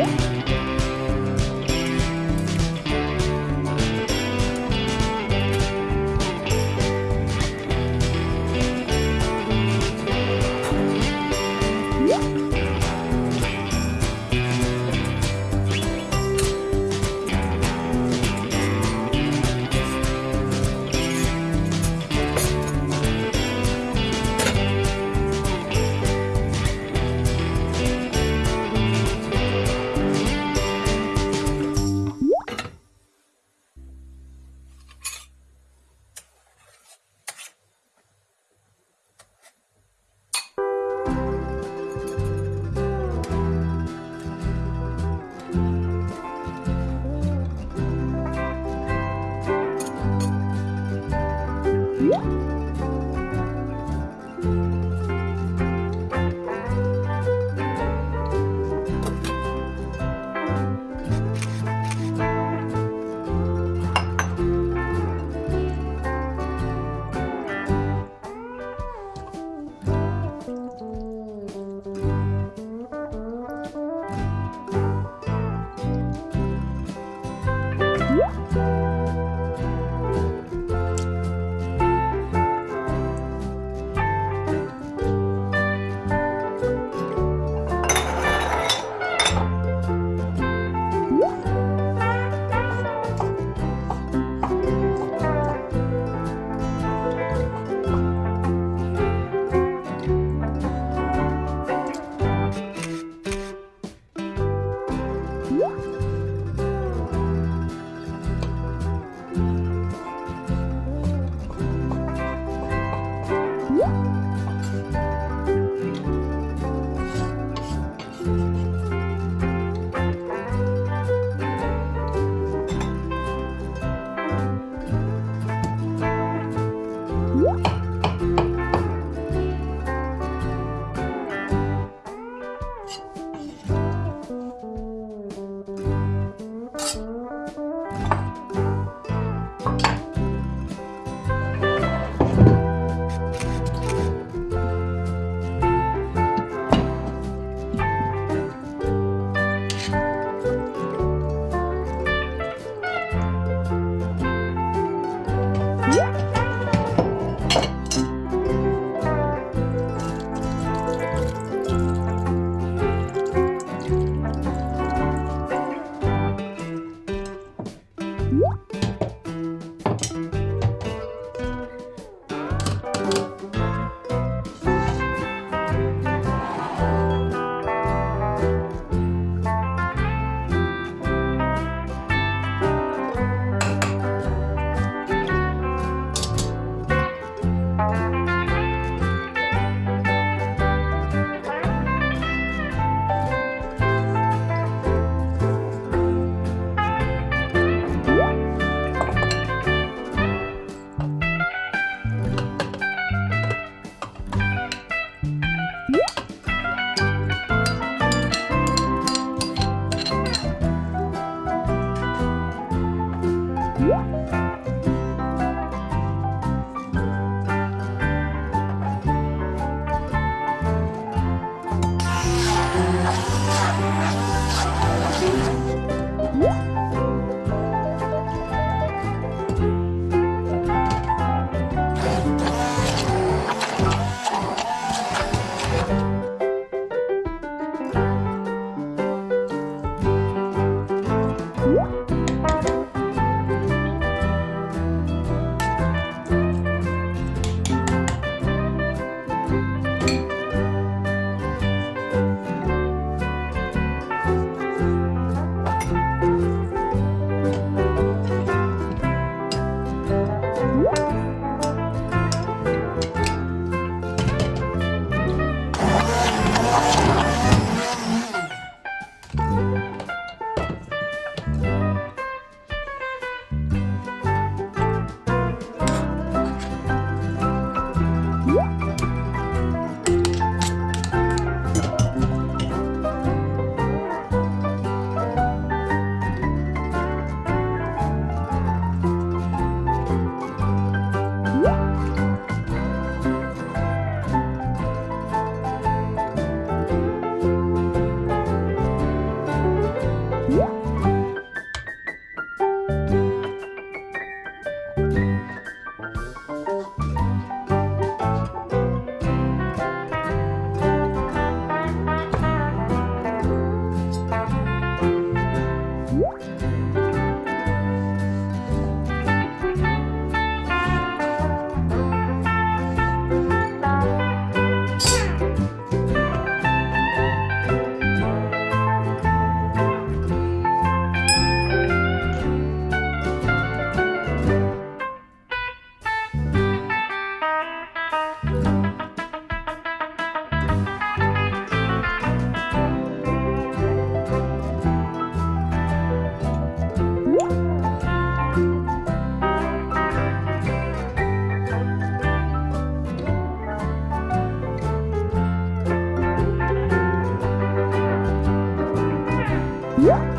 네. you. 야!